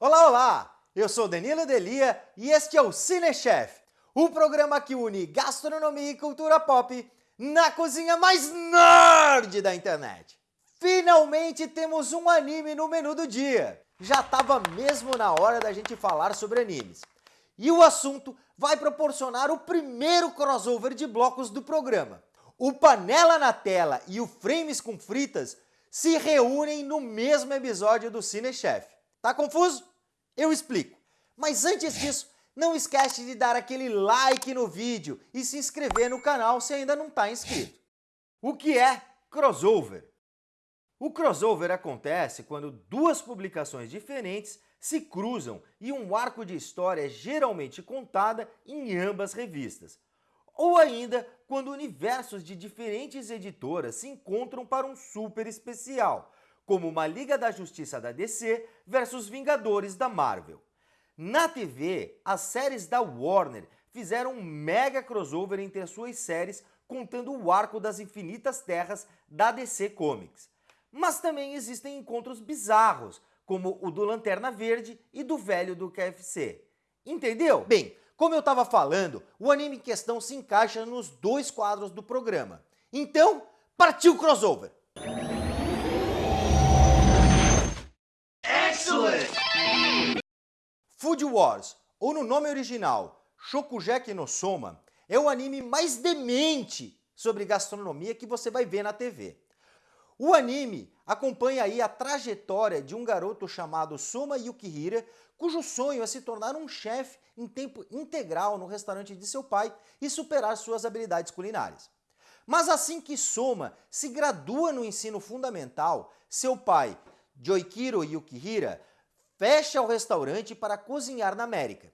Olá, olá! Eu sou Danilo Delia e este é o Cinechef, o programa que une gastronomia e cultura pop na cozinha mais nerd da internet. Finalmente temos um anime no menu do dia. Já estava mesmo na hora da gente falar sobre animes. E o assunto vai proporcionar o primeiro crossover de blocos do programa. O Panela na Tela e o Frames com Fritas se reúnem no mesmo episódio do Cinechef. Tá confuso? Eu explico. Mas antes disso, não esquece de dar aquele like no vídeo e se inscrever no canal se ainda não está inscrito. O que é crossover? O crossover acontece quando duas publicações diferentes se cruzam e um arco de história é geralmente contada em ambas revistas. Ou ainda quando universos de diferentes editoras se encontram para um super especial, como uma Liga da Justiça da DC versus Vingadores da Marvel. Na TV, as séries da Warner fizeram um mega crossover entre as suas séries contando o arco das Infinitas Terras da DC Comics. Mas também existem encontros bizarros, como o do Lanterna Verde e do velho do KFC. Entendeu? Bem, como eu estava falando, o anime em questão se encaixa nos dois quadros do programa. Então, partiu o crossover! Food Wars, ou no nome original, Shokugeki no Soma, é o anime mais demente sobre gastronomia que você vai ver na TV. O anime acompanha aí a trajetória de um garoto chamado Soma Yukihira, cujo sonho é se tornar um chefe em tempo integral no restaurante de seu pai e superar suas habilidades culinárias. Mas assim que Soma se gradua no ensino fundamental, seu pai, Joikiro Yukihira, fecha o restaurante para cozinhar na América.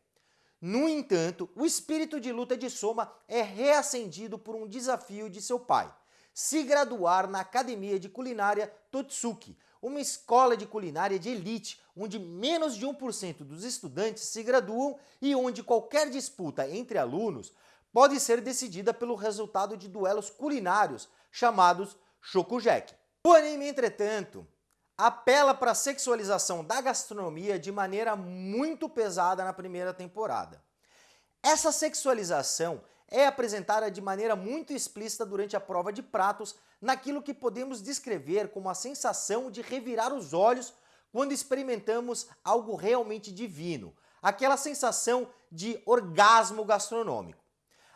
No entanto, o espírito de luta de Soma é reacendido por um desafio de seu pai, se graduar na Academia de Culinária Totsuki, uma escola de culinária de elite, onde menos de 1% dos estudantes se graduam e onde qualquer disputa entre alunos pode ser decidida pelo resultado de duelos culinários, chamados Shokugeki. O anime, entretanto, apela para a sexualização da gastronomia de maneira muito pesada na primeira temporada. Essa sexualização é apresentada de maneira muito explícita durante a prova de pratos, naquilo que podemos descrever como a sensação de revirar os olhos quando experimentamos algo realmente divino, aquela sensação de orgasmo gastronômico.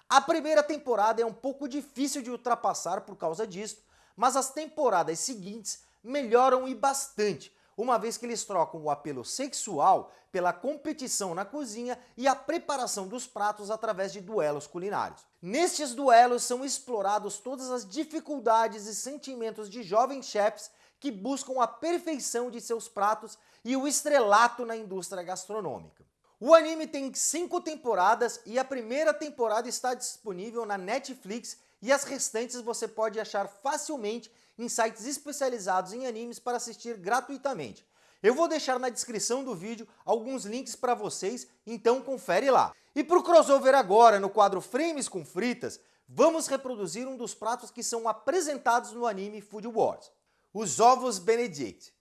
A primeira temporada é um pouco difícil de ultrapassar por causa disso, mas as temporadas seguintes melhoram e bastante, uma vez que eles trocam o apelo sexual pela competição na cozinha e a preparação dos pratos através de duelos culinários. Nestes duelos são explorados todas as dificuldades e sentimentos de jovens chefs que buscam a perfeição de seus pratos e o estrelato na indústria gastronômica. O anime tem cinco temporadas e a primeira temporada está disponível na Netflix e as restantes você pode achar facilmente em sites especializados em animes para assistir gratuitamente. Eu vou deixar na descrição do vídeo alguns links para vocês, então confere lá. E para o crossover agora, no quadro Frames com Fritas, vamos reproduzir um dos pratos que são apresentados no anime Food Wars, os ovos Benedict.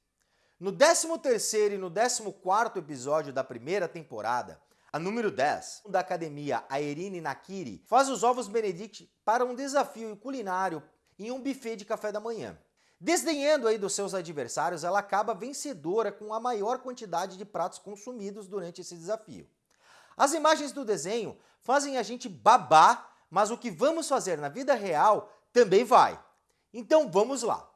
No 13º e no 14º episódio da primeira temporada, a número 10 da academia Aerine Nakiri faz os ovos Benedict para um desafio culinário em um buffet de café da manhã. Desdenhando aí dos seus adversários, ela acaba vencedora com a maior quantidade de pratos consumidos durante esse desafio. As imagens do desenho fazem a gente babar, mas o que vamos fazer na vida real também vai. Então vamos lá!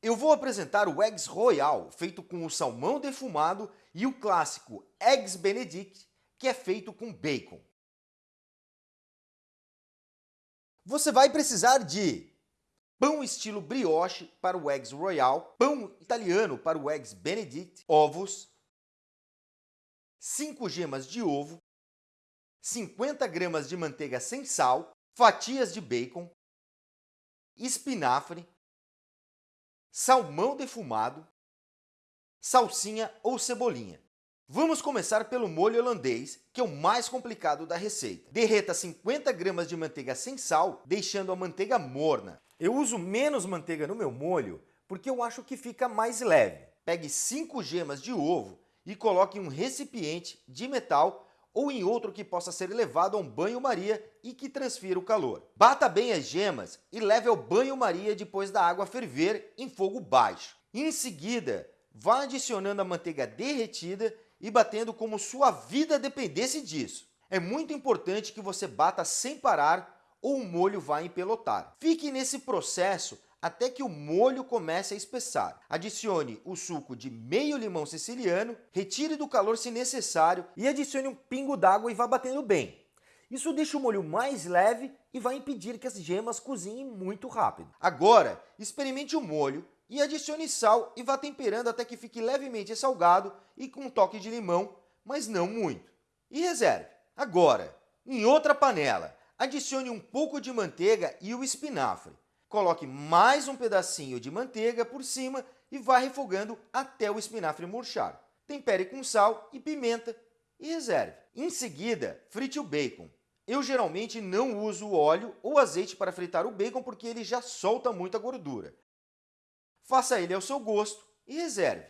Eu vou apresentar o Eggs Royal, feito com o salmão defumado, e o clássico Eggs Benedict, que é feito com bacon. Você vai precisar de pão estilo brioche para o Eggs Royal, pão italiano para o Eggs Benedict, ovos, 5 gemas de ovo, 50 gramas de manteiga sem sal, fatias de bacon, espinafre, salmão defumado, salsinha ou cebolinha. Vamos começar pelo molho holandês, que é o mais complicado da receita. Derreta 50 gramas de manteiga sem sal, deixando a manteiga morna. Eu uso menos manteiga no meu molho porque eu acho que fica mais leve. Pegue 5 gemas de ovo e coloque em um recipiente de metal ou em outro que possa ser levado a um banho-maria e que transfira o calor. Bata bem as gemas e leve ao banho-maria depois da água ferver em fogo baixo. Em seguida, vá adicionando a manteiga derretida e batendo como sua vida dependesse disso. É muito importante que você bata sem parar ou o molho vai empelotar. Fique nesse processo até que o molho comece a espessar. Adicione o suco de meio limão siciliano, retire do calor se necessário e adicione um pingo d'água e vá batendo bem. Isso deixa o molho mais leve e vai impedir que as gemas cozinhem muito rápido. Agora, experimente o molho e adicione sal e vá temperando até que fique levemente salgado e com um toque de limão, mas não muito. E reserve. Agora, em outra panela, adicione um pouco de manteiga e o espinafre. Coloque mais um pedacinho de manteiga por cima e vá refogando até o espinafre murchar. Tempere com sal e pimenta e reserve. Em seguida, frite o bacon. Eu geralmente não uso óleo ou azeite para fritar o bacon porque ele já solta muita gordura. Faça ele ao seu gosto e reserve.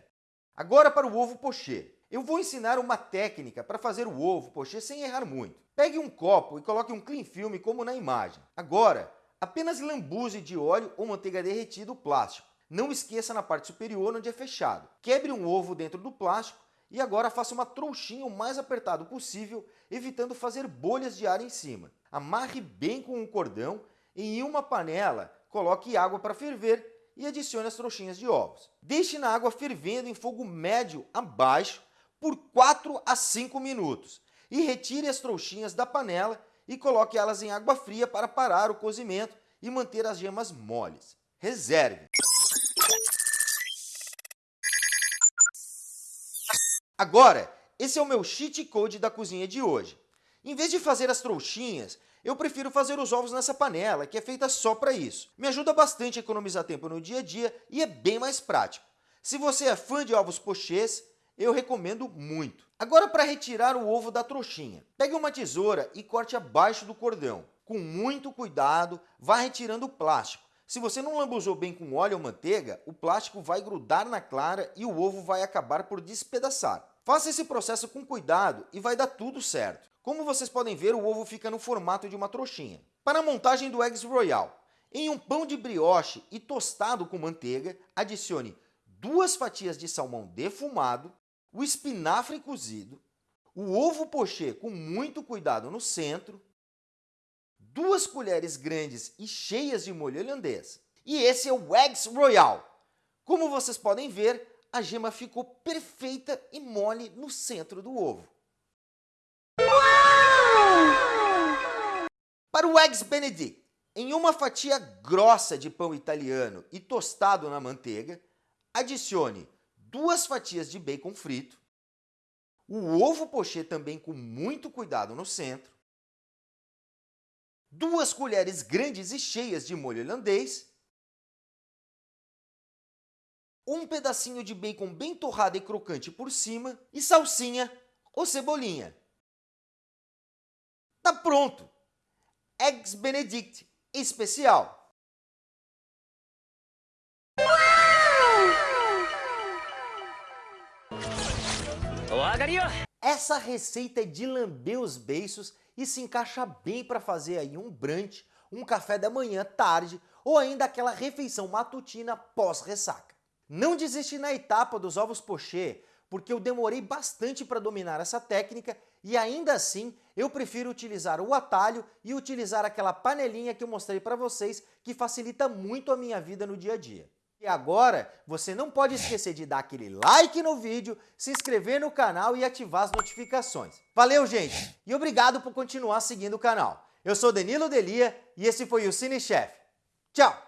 Agora para o ovo pochê. Eu vou ensinar uma técnica para fazer o ovo pochê sem errar muito. Pegue um copo e coloque um clean film como na imagem. Agora, apenas lambuze de óleo ou manteiga derretida o plástico. Não esqueça na parte superior onde é fechado. Quebre um ovo dentro do plástico e agora faça uma trouxinha o mais apertado possível, evitando fazer bolhas de ar em cima. Amarre bem com um cordão e em uma panela coloque água para ferver e adicione as trouxinhas de ovos. Deixe na água fervendo em fogo médio a baixo por 4 a 5 minutos e retire as trouxinhas da panela e coloque elas em água fria para parar o cozimento e manter as gemas moles. Reserve. Agora, esse é o meu cheat code da cozinha de hoje. Em vez de fazer as trouxinhas, eu prefiro fazer os ovos nessa panela, que é feita só para isso. Me ajuda bastante a economizar tempo no dia a dia e é bem mais prático. Se você é fã de ovos pochês, eu recomendo muito. Agora para retirar o ovo da trouxinha. Pegue uma tesoura e corte abaixo do cordão. Com muito cuidado, vá retirando o plástico. Se você não lambuzou bem com óleo ou manteiga, o plástico vai grudar na clara e o ovo vai acabar por despedaçar. Faça esse processo com cuidado e vai dar tudo certo. Como vocês podem ver, o ovo fica no formato de uma trouxinha. Para a montagem do Eggs Royal, em um pão de brioche e tostado com manteiga, adicione duas fatias de salmão defumado, o espinafre cozido, o ovo pochê com muito cuidado no centro, duas colheres grandes e cheias de molho holandês. E esse é o Eggs Royal. Como vocês podem ver, a gema ficou perfeita e mole no centro do ovo. O Eggs Benedict, em uma fatia grossa de pão italiano e tostado na manteiga, adicione duas fatias de bacon frito, o ovo pochê também com muito cuidado no centro, duas colheres grandes e cheias de molho holandês, um pedacinho de bacon bem torrado e crocante por cima e salsinha ou cebolinha. Tá pronto! Eggs Benedict especial. Essa receita é de lamber os beiços e se encaixa bem para fazer aí um brunch, um café da manhã tarde ou ainda aquela refeição matutina pós-ressaca. Não desiste na etapa dos ovos pochê, porque eu demorei bastante para dominar essa técnica e ainda assim eu prefiro utilizar o atalho e utilizar aquela panelinha que eu mostrei para vocês que facilita muito a minha vida no dia a dia. E agora, você não pode esquecer de dar aquele like no vídeo, se inscrever no canal e ativar as notificações. Valeu, gente! E obrigado por continuar seguindo o canal. Eu sou Danilo Delia e esse foi o Cine Chef. Tchau!